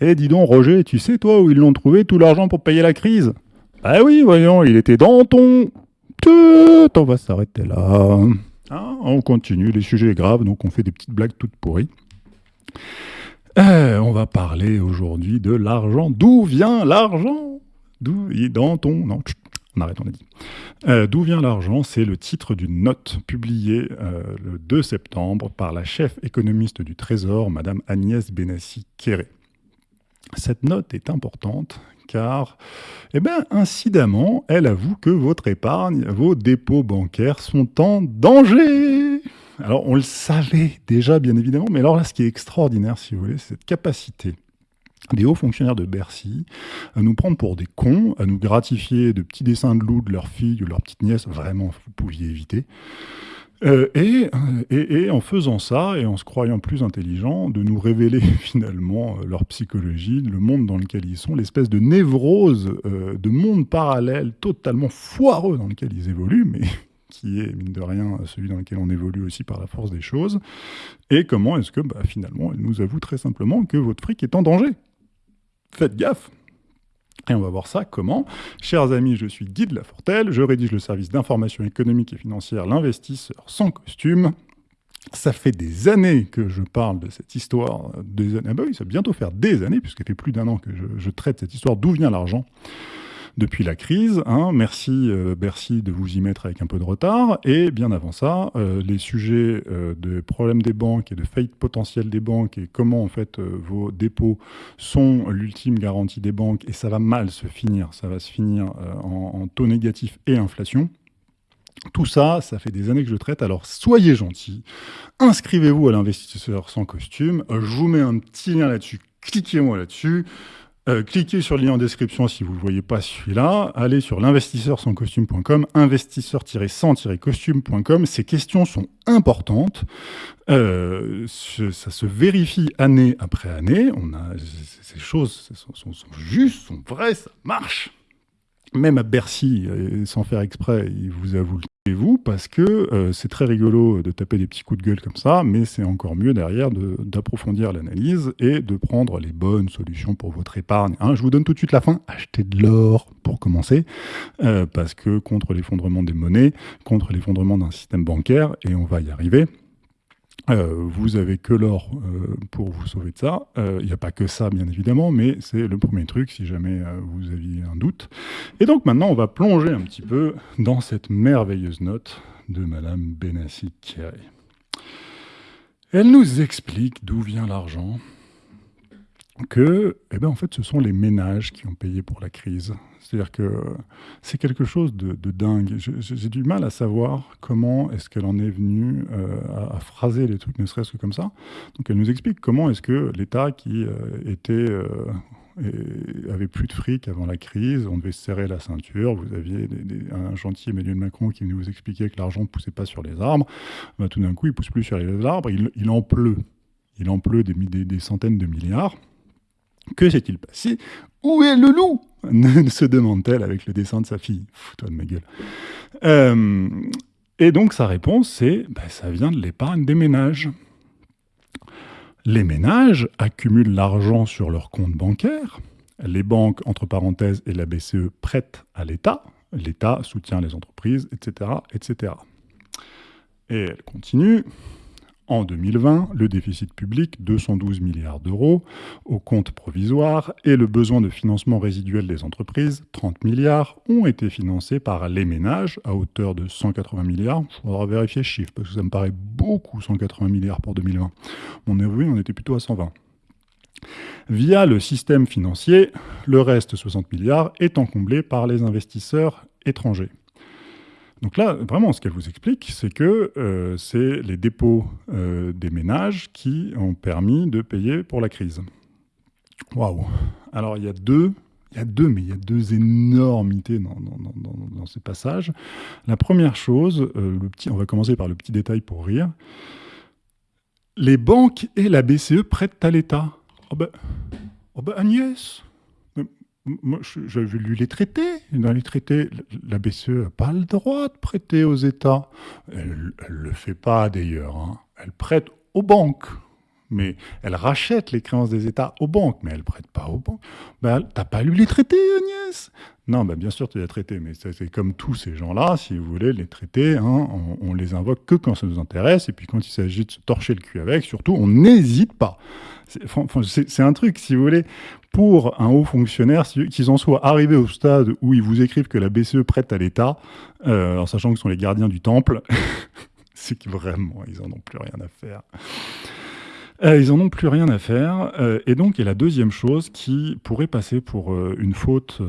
Eh, dis donc, Roger, tu sais, toi, où ils l'ont trouvé tout l'argent pour payer la crise? Bah oui, voyons, il était dans ton... On va s'arrêter là. Hein, on continue, les sujets graves, donc on fait des petites blagues toutes pourries. Euh, on va parler aujourd'hui de l'argent. D'où vient l'argent? D'où dans ton non on arrête, on a dit. Euh, d'où vient l'argent? C'est le titre d'une note publiée euh, le 2 septembre par la chef économiste du Trésor, Madame Agnès Benassi-Kéré. Cette note est importante car, eh ben, incidemment, elle avoue que votre épargne, vos dépôts bancaires sont en danger. Alors, on le savait déjà, bien évidemment, mais alors là, ce qui est extraordinaire, si vous voulez, c'est cette capacité des hauts fonctionnaires de Bercy à nous prendre pour des cons, à nous gratifier de petits dessins de loups de leur fille ou leur petite nièce, vraiment, vous pouviez éviter. Euh, et, et, en faisant ça, et en se croyant plus intelligents, de nous révéler finalement euh, leur psychologie, le monde dans lequel ils sont, l'espèce de névrose, euh, de monde parallèle totalement foireux dans lequel ils évoluent, mais qui est, mine de rien, celui dans lequel on évolue aussi par la force des choses, et comment est-ce que, bah, finalement, elle nous avoue très simplement que votre fric est en danger? Faites gaffe on va voir ça comment. Chers amis, je suis Guy de Lafortelle, je rédige le service d'information économique et financière L'investisseur sans costume. Ça fait des années que je parle de cette histoire, des années, ah bah oui, ça va bientôt faire des années, puisqu'il fait plus d'un an que je traite cette histoire, d'où vient l'argent? Depuis la crise. Hein. Merci euh, Bercy de vous y mettre avec un peu de retard. Et bien avant ça, euh, les sujets euh, de problèmes des banques et de faillite potentielle des banques et comment en fait vos dépôts sont l'ultime garantie des banques et ça va mal se finir. Ça va se finir en, taux négatif et inflation. Tout ça, ça fait des années que je traite, alors soyez gentils, inscrivez-vous à l'investisseur sans costume, je vous mets un petit lien là-dessus, cliquez-moi là-dessus, euh, cliquez sur le lien en description si vous ne voyez pas celui-là. Allez sur l'investisseur sans costume.com, investisseur-sans-costume.com. Ces questions sont importantes. Euh, ça se vérifie année après année. On a, ces choses sont, sont, sont justes, sont vraies, ça marche. Même à Bercy, euh, sans faire exprès, il vous avoue vous parce que euh, c'est très rigolo de taper des petits coups de gueule comme ça, mais c'est encore mieux derrière d'approfondir l'analyse et de prendre les bonnes solutions pour votre épargne. Hein, je vous donne tout de suite la fin. Achetez de l'or pour commencer, euh, parce que contre l'effondrement des monnaies, contre l'effondrement d'un système bancaire, et on va y arriver, euh, vous avez que l'or euh, pour vous sauver de ça. Il euh, n'y a pas que ça, bien évidemment, mais c'est le premier truc si jamais vous aviez un doute. Et donc maintenant, on va plonger un petit peu dans cette merveilleuse note de Madame Benassi. Elle nous explique d'où vient l'argent, que, eh ben, en fait, ce sont les ménages qui ont payé pour la crise. C'est-à-dire que c'est quelque chose de, dingue. J'ai du mal à savoir comment est-ce qu'elle en est venue euh, à, phraser les trucs, ne serait-ce que comme ça. Donc elle nous explique comment est-ce que l'État qui euh, était... Euh, avait plus de fric avant la crise, on devait serrer la ceinture, vous aviez un gentil Emmanuel Macron qui venait vous expliquer que l'argent ne poussait pas sur les arbres, bah, tout d'un coup il pousse plus sur les arbres, il, en pleut. Il en pleut des centaines de milliards. Que s'est-il passé? Où est le loup? Se demande-t-elle avec le dessin de sa fille. Fous-toi de ma gueule. Euh, et donc sa réponse, c'est bah, ça vient de l'épargne des ménages. Les ménages accumulent l'argent sur leur compte bancaire. Les banques, entre parenthèses, et la BCE prêtent à l'État. L'État soutient les entreprises, etc., etc. Et elle continue. En 2020, le déficit public, 212 milliards d'euros, au compte provisoire, et le besoin de financement résiduel des entreprises, 30 milliards, ont été financés par les ménages à hauteur de 180 milliards. Il faudra vérifier ce chiffre, parce que ça me paraît beaucoup, 180 milliards pour 2020. On est on était plutôt à 120. Via le système financier, le reste, 60 milliards, étant comblé par les investisseurs étrangers. Donc là, vraiment, ce qu'elle vous explique, c'est que euh, c'est les dépôts euh, des ménages qui ont permis de payer pour la crise. Waouh Alors, il y a deux, il y a deux, mais il y a deux énormités dans, ces passages. La première chose, euh, le petit, on va commencer par le petit détail pour rire. Les banques et la BCE prêtent à l'État. Oh ben, oh ben Agnès, moi, j'avais lu les traités. Dans les traités, la BCE n'a pas le droit de prêter aux États. Elle ne le fait pas d'ailleurs. Hein. Elle prête aux banques. mais elle rachète les créances des États aux banques, mais elle ne prête pas aux banques. Ben, T'as pas lu les traités, Agnès Non, ben, bien sûr, tu as traités, mais c'est comme tous ces gens-là, si vous voulez, les traités, hein, on, les invoque que quand ça nous intéresse, et puis quand il s'agit de se torcher le cul avec, surtout, on n'hésite pas. C'est un truc, si vous voulez, pour un haut fonctionnaire, qu'ils en soient arrivés au stade où ils vous écrivent que la BCE prête à l'État, euh, en sachant que ce sont les gardiens du temple, c'est que vraiment, ils en ont plus rien à faire. Euh, ils en ont plus rien à faire. Euh, et donc, a la deuxième chose qui pourrait passer pour une faute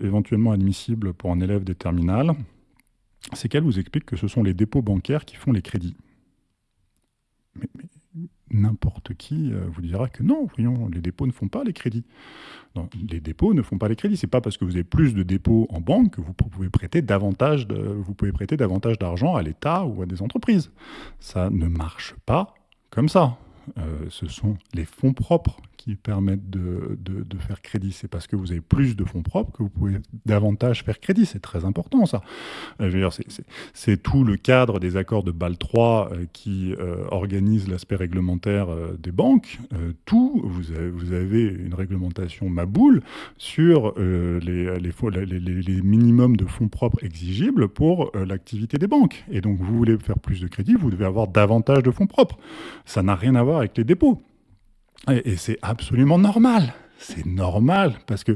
éventuellement admissible pour un élève des terminales, c'est qu'elle vous explique que ce sont les dépôts bancaires qui font les crédits. Mais, n'importe qui vous dira que non, voyons, les dépôts ne font pas les crédits. les dépôts ne font pas les crédits. C'est pas parce que vous avez plus de dépôts en banque que vous pouvez prêter davantage vous pouvez prêter davantage d'argent à l'État ou à des entreprises. Ça ne marche pas comme ça. Euh, ce sont les fonds propres qui permettent de, faire crédit. C'est parce que vous avez plus de fonds propres que vous pouvez davantage faire crédit. C'est très important, ça. Euh, c'est tout le cadre des accords de Bâle 3 euh, qui euh, organise l'aspect réglementaire des banques. tout, vous avez, une réglementation maboule sur les, les, les, minimums de fonds propres exigibles pour l'activité des banques. Et donc, vous voulez faire plus de crédit, vous devez avoir davantage de fonds propres. Ça n'a rien à voir avec les dépôts. Et, c'est absolument normal. C'est normal parce que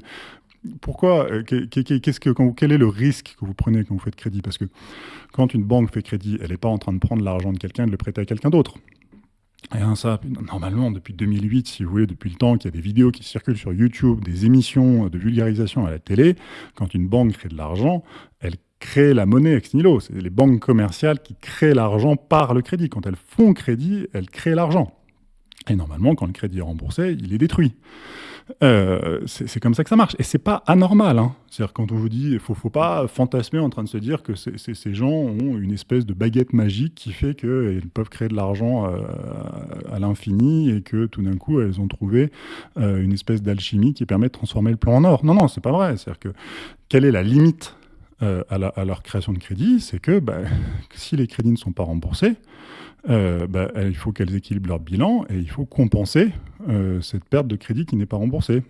pourquoi euh, qu'est-ce que, Quel est le risque que vous prenez quand vous faites crédit? Parce que quand une banque fait crédit, elle n'est pas en train de prendre l'argent de quelqu'un et de le prêter à quelqu'un d'autre. Et hein, ça, normalement, depuis 2008, si vous voulez, depuis le temps qu'il y a des vidéos qui circulent sur YouTube, des émissions de vulgarisation à la télé, quand une banque crée de l'argent, elle crée la monnaie ex nihilo. C'est les banques commerciales qui créent l'argent par le crédit. Quand elles font crédit, elles créent l'argent. Et normalement, quand le crédit est remboursé, il est détruit. Euh, c'est comme ça que ça marche. Et c'est pas anormal. Hein. C'est-à-dire quand on vous dit, faut, faut pas fantasmer en train de se dire que ces gens ont une espèce de baguette magique qui fait qu'ils peuvent créer de l'argent euh, à l'infini et que tout d'un coup, elles ont trouvé euh, une espèce d'alchimie qui permet de transformer le plan en or. Non, non, c'est pas vrai. C'est-à-dire que quelle est la limite à, leur création de crédit C'est que bah, si les crédits ne sont pas remboursés, euh, bah, il faut qu'elles équilibrent leur bilan et il faut compenser euh, cette perte de crédit qui n'est pas remboursée.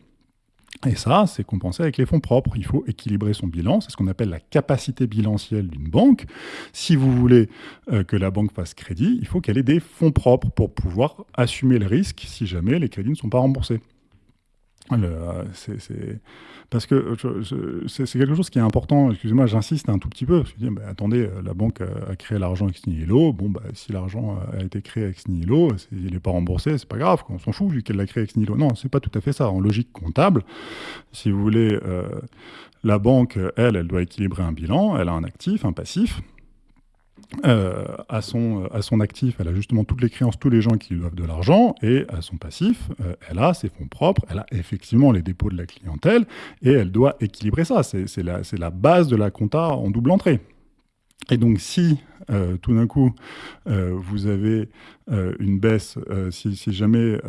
Et ça, c'est compensé avec les fonds propres. Il faut équilibrer son bilan. C'est ce qu'on appelle la capacité bilancielle d'une banque. Si vous voulez euh, que la banque fasse crédit, il faut qu'elle ait des fonds propres pour pouvoir assumer le risque si jamais les crédits ne sont pas remboursés. C'est parce que c'est quelque chose qui est important. Excusez-moi, j'insiste un tout petit peu. Parce que, bah, attendez, euh, la banque a créé l'argent ex nihilo. Bon, bah, si l'argent a été créé ex nihilo, il n'est pas remboursé, c'est pas grave. On s'en fout vu qu'elle l'a créé ex nihilo. Non, c'est pas tout à fait ça. En logique comptable, si vous voulez, euh, la banque, elle, elle doit équilibrer un bilan. Elle a un actif, un passif. Euh, à, son, à son actif, elle a justement toutes les créances, tous les gens qui lui doivent de l'argent, et à son passif, euh, elle a ses fonds propres, elle a effectivement les dépôts de la clientèle, et elle doit équilibrer ça. C'est la, la, base de la compta en double entrée. Et donc si euh, tout d'un coup vous avez une baisse, si, si, jamais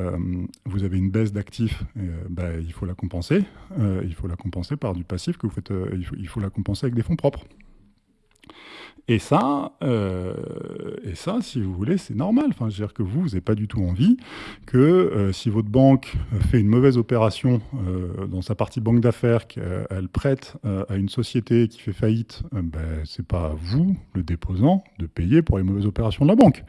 vous avez une baisse d'actifs, bah, il faut la compenser. il faut la compenser par du passif que vous faites. il, faut, il faut la compenser avec des fonds propres. Et ça, euh, et ça, si vous voulez, c'est normal. Enfin, je veux dire que vous, vous n'avez pas du tout envie que euh, si votre banque fait une mauvaise opération euh, dans sa partie banque d'affaires, qu'elle prête à une société qui fait faillite, ben, c'est pas à vous, le déposant, de payer pour les mauvaises opérations de la banque.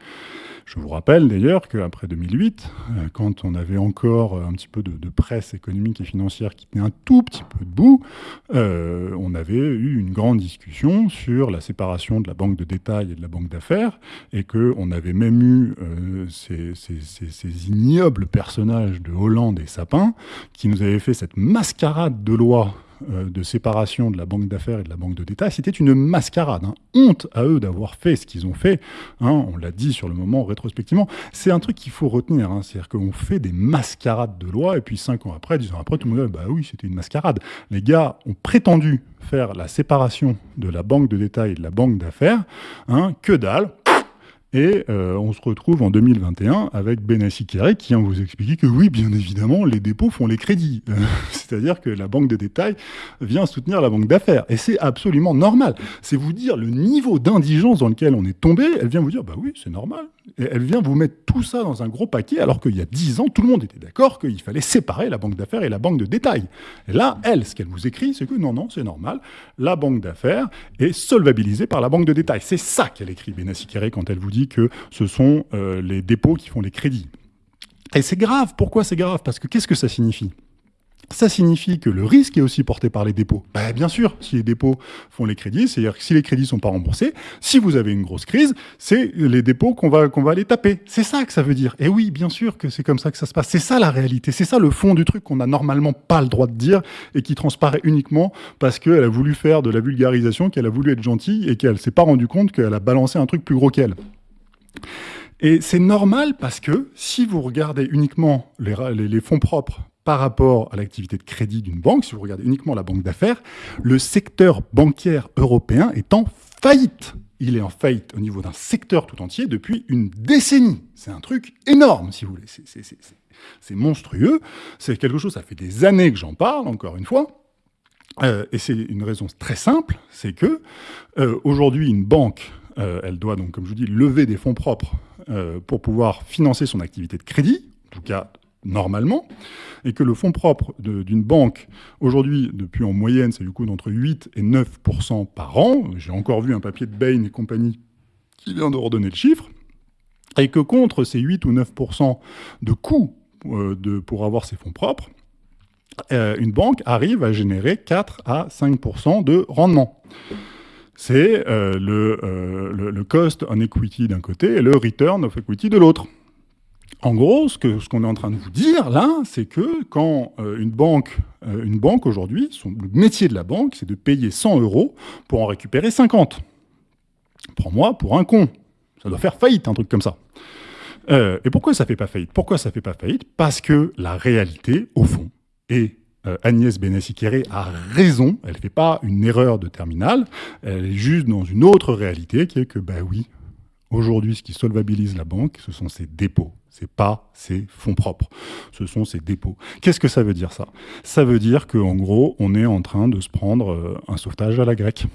Je vous rappelle d'ailleurs qu'après 2008, quand on avait encore un petit peu de, de, presse économique et financière qui tenait un tout petit peu debout, on avait eu une grande discussion sur la séparation de la banque de détail et de la banque d'affaires, et qu'on avait même eu euh, ces, ces, ignobles personnages de Hollande et Sapin qui nous avaient fait cette mascarade de loi de séparation de la banque d'affaires et de la banque de détail, c'était une mascarade. Hein. Honte à eux d'avoir fait ce qu'ils ont fait. Hein. on l'a dit sur le moment rétrospectivement. C'est un truc qu'il faut retenir. Hein. C'est-à-dire qu'on fait des mascarades de loi et puis cinq ans après, dix ans après, tout le monde dit bah oui, c'était une mascarade. Les gars ont prétendu faire la séparation de la banque de détail et de la banque d'affaires. que dalle et euh, on se retrouve en 2021 avec Benassi Kerry qui vient vous expliquer que oui, bien évidemment, les dépôts font les crédits. C'est-à-dire que la banque de détail vient soutenir la banque d'affaires. Et c'est absolument normal. C'est vous dire le niveau d'indigence dans lequel on est tombé. Elle vient vous dire, bah oui, c'est normal. Elle vient vous mettre tout ça dans un gros paquet, alors qu'il y a 10 ans, tout le monde était d'accord qu'il fallait séparer la banque d'affaires et la banque de détail. Et là, elle, ce qu'elle vous écrit, c'est que non, non, c'est normal, la banque d'affaires est solvabilisée par la banque de détail. C'est ça qu'elle écrit, Benassi quand elle vous dit que ce sont euh, les dépôts qui font les crédits. Et c'est grave. Pourquoi c'est grave? Parce que qu'est-ce que ça signifie? Ça signifie que le risque est aussi porté par les dépôts. Ben, bien sûr, si les dépôts font les crédits, c'est-à-dire que si les crédits sont pas remboursés, si vous avez une grosse crise, c'est les dépôts qu'on va, qu'on va aller taper. C'est ça que ça veut dire. Et oui, bien sûr que c'est comme ça que ça se passe. C'est ça la réalité. C'est ça le fond du truc qu'on n'a normalement pas le droit de dire et qui transparaît uniquement parce qu'elle a voulu faire de la vulgarisation, qu'elle a voulu être gentille et qu'elle s'est pas rendu compte qu'elle a balancé un truc plus gros qu'elle. Et c'est normal parce que si vous regardez uniquement les fonds propres par rapport à l'activité de crédit d'une banque, si vous regardez uniquement la banque d'affaires, le secteur bancaire européen est en faillite. Il est en faillite au niveau d'un secteur tout entier depuis une décennie. C'est un truc énorme, si vous voulez. C'est monstrueux. C'est quelque chose, ça fait des années que j'en parle, encore une fois. Euh, et c'est une raison très simple, c'est que euh, aujourd'hui, une banque, euh, elle doit donc, comme je vous dis, lever des fonds propres pour pouvoir financer son activité de crédit, en tout cas normalement, et que le fonds propre d'une banque, aujourd'hui, depuis en moyenne, c'est du coup d'entre 8 et 9% par an, j'ai encore vu un papier de Bain et compagnie qui vient de redonner le chiffre, et que contre ces 8 ou 9% de coûts euh, de, pour avoir ses fonds propres, euh, une banque arrive à générer 4 à 5 de rendement. C'est euh, le, le cost on equity d'un côté et le return of equity de l'autre. En gros, ce qu'on ce est en train de vous dire là, c'est que quand euh, une banque, euh, une banque aujourd'hui, le métier de la banque, c'est de payer 100 euros pour en récupérer 50. Prends-moi pour un con. Ça doit faire faillite, un truc comme ça. Euh, et pourquoi ça fait pas faillite? Pourquoi ça fait pas faillite? Parce que la réalité, au fond, et Agnès benassi a raison, elle ne fait pas une erreur de terminale, elle est juste dans une autre réalité qui est que, bah oui, aujourd'hui, ce qui solvabilise la banque, ce sont ses dépôts. C'est pas ses fonds propres, ce sont ses dépôts. Qu'est-ce que ça veut dire ça? Ça veut dire qu'en gros, on est en train de se prendre euh, un sauvetage à la grecque.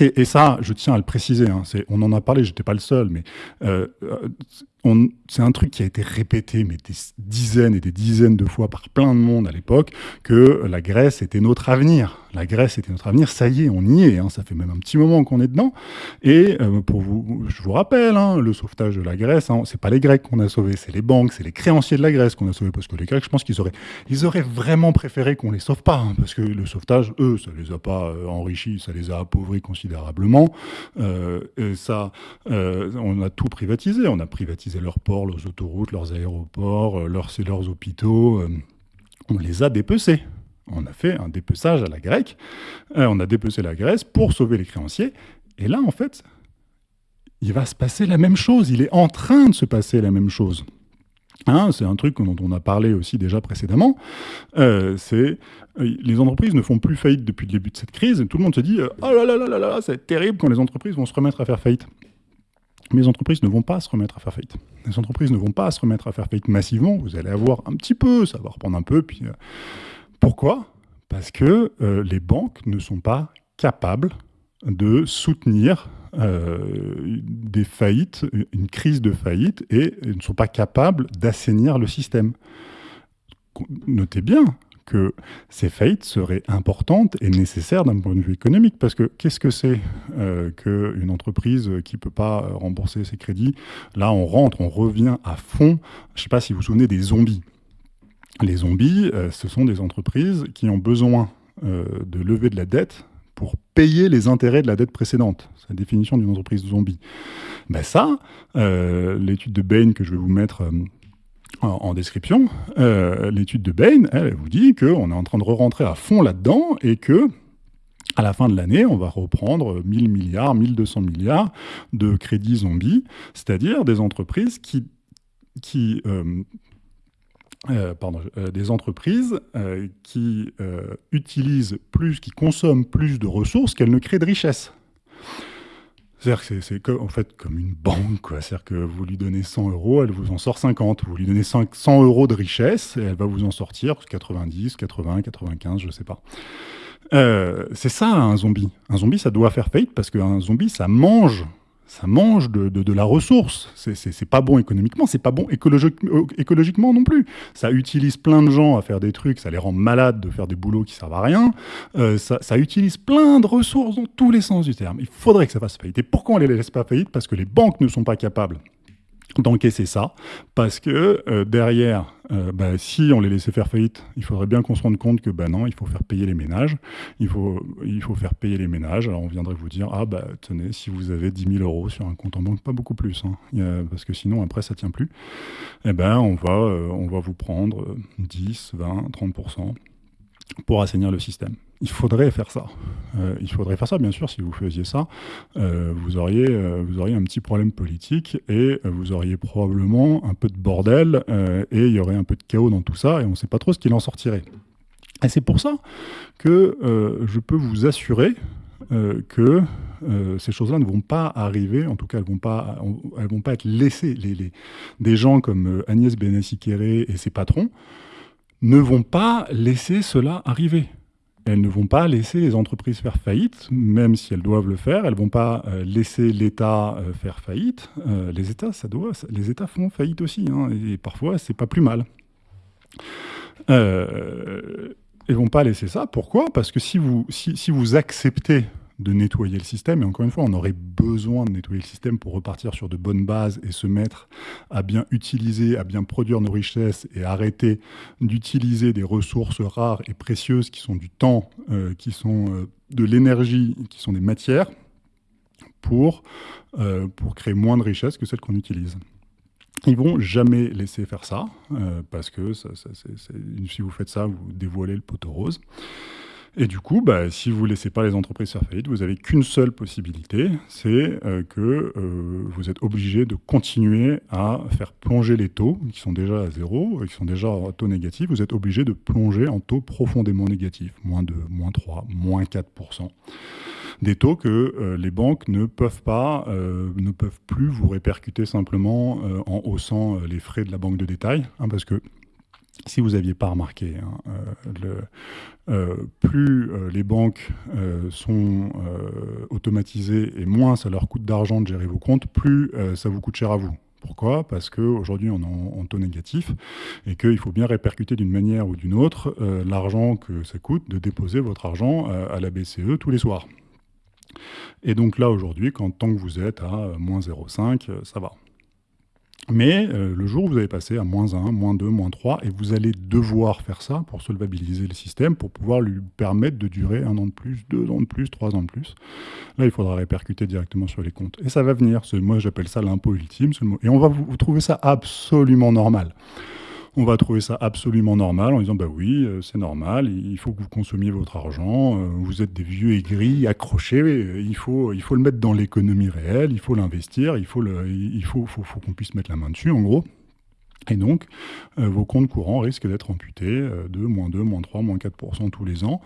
Et ça, je tiens à le préciser, hein, on en a parlé, j'étais pas le seul, mais euh, euh, c'est un truc qui a été répété mais des dizaines et des dizaines de fois par plein de monde à l'époque, que la Grèce était notre avenir. La Grèce était notre avenir, ça y est, on y est, hein, ça fait même un petit moment qu'on est dedans. Et euh, pour vous, je vous rappelle, hein, le sauvetage de la Grèce, hein, c'est pas les Grecs qu'on a sauvés, c'est les banques, c'est les créanciers de la Grèce qu'on a sauvés, parce que les Grecs, je pense qu'ils auraient, ils auraient vraiment préféré qu'on les sauve pas, parce que le sauvetage, eux, ça les a pas euh, enrichis, ça les a appauvris considérablement. Euh, ça, on a tout privatisé, on a privatisé leurs ports, leurs autoroutes, leurs aéroports, euh, leurs, leurs hôpitaux. Euh, on les a dépecés. On a fait un dépeçage à la grecque. Euh, on a dépecé la Grèce pour sauver les créanciers. Et là, en fait, il va se passer la même chose. Il est en train de se passer la même chose. Hein, c'est un truc dont on a parlé aussi déjà précédemment. c'est les entreprises ne font plus faillite depuis le début de cette crise. Et tout le monde se dit oh là là là là là, c'est terrible quand les entreprises vont se remettre à faire faillite. Les entreprises ne vont pas se remettre à faire faillite. Les entreprises ne vont pas se remettre à faire faillite massivement. Vous allez avoir un petit peu, ça va reprendre un peu. Puis, euh, pourquoi? Parce que euh, les banques ne sont pas capables de soutenir euh, des faillites, une crise de faillite, et ne sont pas capables d'assainir le système. Notez bien, que ces faillites seraient importantes et nécessaires d'un point de vue économique. Parce que qu'est-ce que c'est euh, qu'une entreprise qui ne peut pas rembourser ses crédits? Là, on rentre, on revient à fond. Je ne sais pas si vous vous souvenez des zombies. Les zombies, euh, ce sont des entreprises qui ont besoin euh, de lever de la dette pour payer les intérêts de la dette précédente. C'est la définition d'une entreprise zombie. Ben ça, l'étude de Bain que je vais vous mettre en, description, euh, l'étude de Bain, elle, vous dit qu'on est en train de re-rentrer à fond là-dedans et que à la fin de l'année, on va reprendre 1000 milliards, 1200 milliards de crédits zombies, c'est-à-dire des entreprises qui, euh, euh, des entreprises qui utilisent plus, qui consomment plus de ressources qu'elles ne créent de richesse. C'est-à-dire que c'est en fait comme une banque. C'est-à-dire que vous lui donnez 100 euros, elle vous en sort 50. Vous lui donnez 100 euros de richesse et elle va vous en sortir 90, 80, 95, je sais pas. Euh, c'est ça un zombie. Un zombie, ça doit faire faillite parce qu'un zombie, ça mange ça mange de, la ressource. C'est pas bon économiquement, c'est pas bon écologiquement non plus. Ça utilise plein de gens à faire des trucs, ça les rend malades de faire des boulots qui servent à rien. Euh, ça, ça, utilise plein de ressources dans tous les sens du terme. Il faudrait que ça fasse faillite. Et pourquoi on les laisse pas faillite? Parce que les banques ne sont pas capables d'encaisser ça, parce que euh, derrière, euh, bah, si on les laissait faire faillite, il faudrait bien qu'on se rende compte que bah non, il faut faire payer les ménages, il faut, faire payer les ménages, alors on viendrait vous dire, ah bah tenez, si vous avez 10 000 euros sur un compte en banque, pas beaucoup plus, hein, parce que sinon après ça tient plus, eh ben on euh, on va vous prendre 10, 20, 30% pour assainir le système il faudrait faire ça. Euh, il faudrait faire ça, bien sûr, si vous faisiez ça, euh, vous, auriez, euh, vous auriez un petit problème politique et vous auriez probablement un peu de bordel et il y aurait un peu de chaos dans tout ça et on ne sait pas trop ce qu'il en sortirait. Et c'est pour ça que je peux vous assurer que ces choses-là ne vont pas arriver, en tout cas elles ne vont, pas, vont pas être laissées. Les, des gens comme Agnès Benassi-Kéré et ses patrons ne vont pas laisser cela arriver elles ne vont pas laisser les entreprises faire faillite, même si elles doivent le faire. Elles ne vont pas euh, laisser l'État euh, faire faillite. Euh, les États, ça doit, les États font faillite aussi, hein, et parfois c'est pas plus mal. elles ne vont pas laisser ça. Pourquoi? Parce que si vous, si vous acceptez de nettoyer le système. Et encore une fois, on aurait besoin de nettoyer le système pour repartir sur de bonnes bases et se mettre à bien utiliser, à bien produire nos richesses et arrêter d'utiliser des ressources rares et précieuses qui sont du temps, euh, qui sont euh, de l'énergie, qui sont des matières, pour, euh, pour créer moins de richesses que celles qu'on utilise. Ils vont jamais laisser faire ça, parce que si vous faites ça, vous dévoilez le poteau rose. Et du coup, bah, si vous ne laissez pas les entreprises faire faillite, vous n'avez qu'une seule possibilité, c'est euh, que euh, vous êtes obligé de continuer à faire plonger les taux, qui sont déjà à zéro, qui sont déjà à taux négatif, vous êtes obligé de plonger en taux profondément négatifs, moins 2, moins 3, moins 4%. Des taux que euh, les banques ne peuvent pas, ne peuvent plus vous répercuter simplement en haussant les frais de la banque de détail, hein, parce que si vous n'aviez pas remarqué, hein, le, euh, plus euh, les banques euh, sont automatisées et moins ça leur coûte d'argent de gérer vos comptes, plus ça vous coûte cher à vous. Pourquoi? Parce qu'aujourd'hui, on est en, taux négatif et qu'il faut bien répercuter d'une manière ou d'une autre l'argent que ça coûte de déposer votre argent à la BCE tous les soirs. Et donc là, aujourd'hui, tant que vous êtes à moins 0,5, ça va. Mais euh, le jour où vous allez passer à moins 1, moins 2, moins 3, et vous allez devoir faire ça pour solvabiliser le système, pour pouvoir lui permettre de durer un an de plus, deux ans de plus, trois ans de plus. Là, il faudra répercuter directement sur les comptes. Et ça va venir. Moi, j'appelle ça l'impôt ultime. Et on va vous trouver ça absolument normal on va trouver ça absolument normal en disant bah oui, euh, c'est normal, il faut que vous consommiez votre argent, euh, vous êtes des vieux aigris, accrochés, il faut, il faut le mettre dans l'économie réelle, il faut l'investir, il faut, le, il faut, faut, faut qu'on puisse mettre la main dessus en gros. Et donc, euh, vos comptes courants risquent d'être amputés de moins 2, moins 3, moins 4% tous les ans.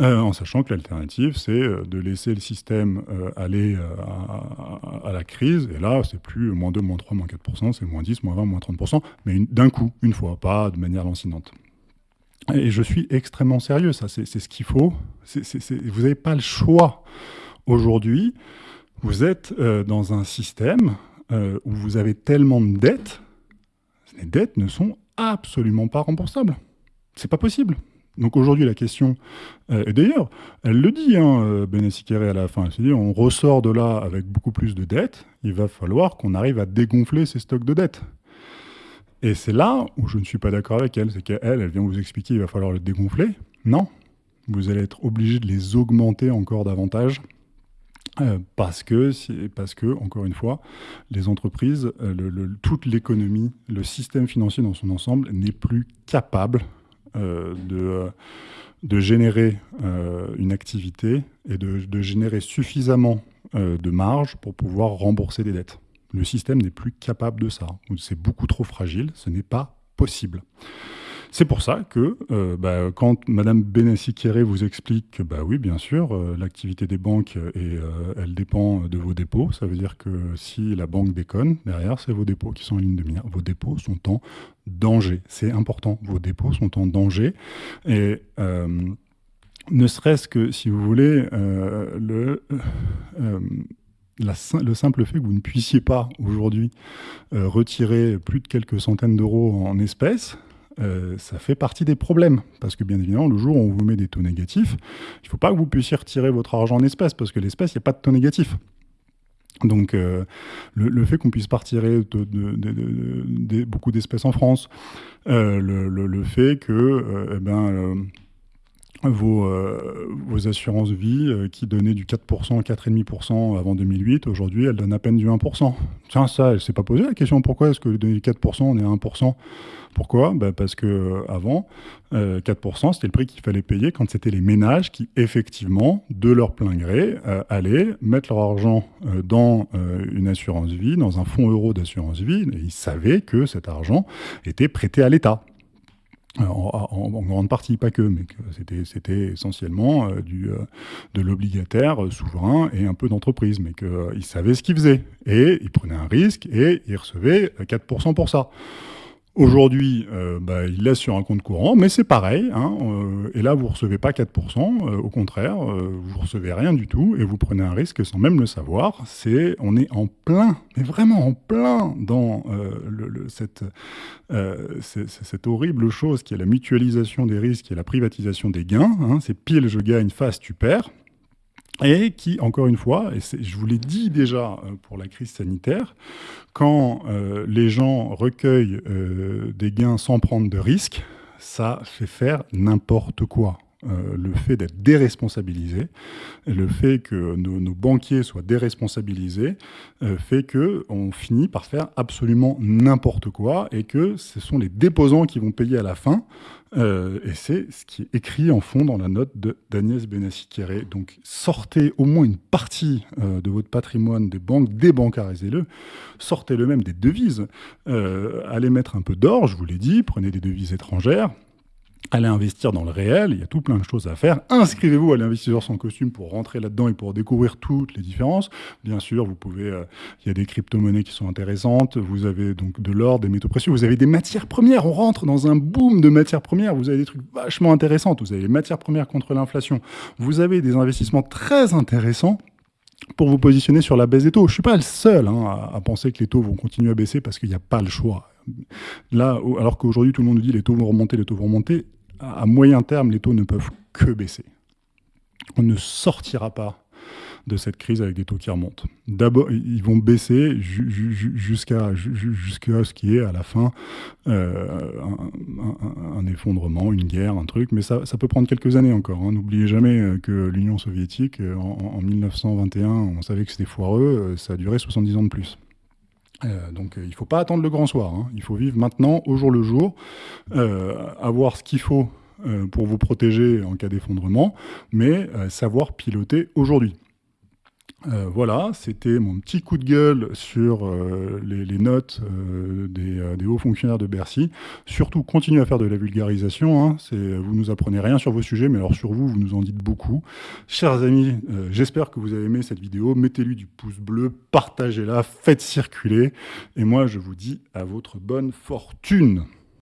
Euh, en sachant que l'alternative, c'est euh, de laisser le système euh, aller à, la crise. Et là, c'est plus moins 2, moins 3, moins 4%, c'est moins 10, moins 20, moins 30%, mais d'un coup, une fois, pas de manière lancinante. Et je suis extrêmement sérieux, ça, c'est ce qu'il faut. vous n'avez pas le choix. Aujourd'hui, vous êtes dans un système où vous avez tellement de dettes, les dettes ne sont absolument pas remboursables. C'est pas possible. Donc aujourd'hui, la question, euh, et d'ailleurs, elle le dit, hein, euh, à la fin, elle dit, on ressort de là avec beaucoup plus de dettes, il va falloir qu'on arrive à dégonfler ces stocks de dettes. Et c'est là où je ne suis pas d'accord avec elle, c'est qu'elle, elle vient vous expliquer qu'il va falloir le dégonfler. Non, vous allez être obligé de les augmenter encore davantage. Euh, parce, que, encore une fois, les entreprises, toute l'économie, le système financier dans son ensemble n'est plus capable euh, de, générer euh, une activité et de, générer suffisamment euh, de marge pour pouvoir rembourser des dettes. Le système n'est plus capable de ça. C'est beaucoup trop fragile, ce n'est pas possible. C'est pour ça que euh, bah, quand Madame Benassi-Kéré vous explique que bah oui, bien sûr, euh, l'activité des banques, euh, elle dépend de vos dépôts. Ça veut dire que si la banque déconne, derrière, c'est vos dépôts qui sont en ligne de mire. Vos dépôts sont en danger. C'est important. Vos dépôts sont en danger. Et ne serait-ce que, si vous voulez, le le simple fait que vous ne puissiez pas aujourd'hui retirer plus de quelques centaines d'euros en espèces, ça fait partie des problèmes. Parce que bien évidemment, le jour où on vous met des taux négatifs, il ne faut pas que vous puissiez retirer votre argent en espèces, parce que l'espèce, il n'y a pas de taux négatif. Donc le, fait qu'on puisse pas retirer de, beaucoup d'espèces en France, le, fait que eh ben, vos, euh, vos assurances vie euh, qui donnaient du 4%, 4,5% avant 2008, aujourd'hui elles donnent à peine du 1%. Tiens, ça, elle s'est pas posé la question pourquoi est-ce que du 4%, on est à 1% Pourquoi? Bah Parce que euh, avant, 4%, c'était le prix qu'il fallait payer quand c'était les ménages qui, effectivement, de leur plein gré, allaient mettre leur argent dans une assurance vie, dans un fonds euro d'assurance vie, et ils savaient que cet argent était prêté à l'État. En, grande partie, pas que, mais que c'était essentiellement euh, du, euh, de l'obligataire euh, souverain et un peu d'entreprise, mais qu'ils savaient ce qu'ils faisaient. Et ils prenaient un risque et ils recevaient 4% pour ça. Aujourd'hui, euh, bah, il laisse sur un compte courant, mais c'est pareil. Hein, euh, et là, vous ne recevez pas 4%, euh, au contraire, vous ne recevez rien du tout, et vous prenez un risque sans même le savoir. On est en plein, mais vraiment en plein dans cette, horrible chose qui est la mutualisation des risques et la privatisation des gains. Hein. c'est pile, je gagne, face, tu perds et qui, encore une fois, et je vous l'ai dit déjà euh, pour la crise sanitaire, quand euh, les gens recueillent euh, des gains sans prendre de risques, ça fait faire n'importe quoi. le fait d'être déresponsabilisé, le fait que nos, banquiers soient déresponsabilisés, fait que on finit par faire absolument n'importe quoi et que ce sont les déposants qui vont payer à la fin euh, et c'est ce qui est écrit en fond dans la note d'Agnès Benassi-Kéré. Donc sortez au moins une partie euh, de votre patrimoine des banques, débancarisez-le, sortez-le même des devises, euh, allez mettre un peu d'or, je vous l'ai dit, prenez des devises étrangères, allez investir dans le réel, il y a tout plein de choses à faire. Inscrivez-vous à l'investisseur sans costume pour rentrer là-dedans et pour découvrir toutes les différences. Bien sûr, vous pouvez, euh, il y a des crypto-monnaies qui sont intéressantes, vous avez donc de l'or, des métaux précieux, vous avez des matières premières, on rentre dans un boom de matières premières, vous avez des trucs vachement intéressants, vous avez les matières premières contre l'inflation, vous avez des investissements très intéressants pour vous positionner sur la baisse des taux. Je ne suis pas le seul hein, à, penser que les taux vont continuer à baisser parce qu'il n'y a pas le choix. Là, alors qu'aujourd'hui tout le monde nous dit les taux vont remonter, les taux vont remonter, à moyen terme, les taux ne peuvent que baisser. On ne sortira pas de cette crise avec des taux qui remontent. D'abord, ils vont baisser jusqu'à ce qui est à la fin euh, un, effondrement, une guerre, un truc, mais ça, peut prendre quelques années encore. Hein. N'oubliez jamais euh, que l'Union soviétique, euh, en, 1921, on savait que c'était foireux, ça a duré 70 ans de plus. Donc il ne faut pas attendre le grand soir, hein. il faut vivre maintenant, au jour le jour, avoir ce qu'il faut pour vous protéger en cas d'effondrement, mais savoir piloter aujourd'hui. Euh, voilà, c'était mon petit coup de gueule sur euh, les, notes euh, des, hauts fonctionnaires de Bercy. Surtout, continuez à faire de la vulgarisation. Hein. vous nous apprenez rien sur vos sujets, mais alors sur vous, vous nous en dites beaucoup. Chers amis, j'espère que vous avez aimé cette vidéo. Mettez-lui du pouce bleu, partagez-la, faites circuler. Et moi, je vous dis à votre bonne fortune.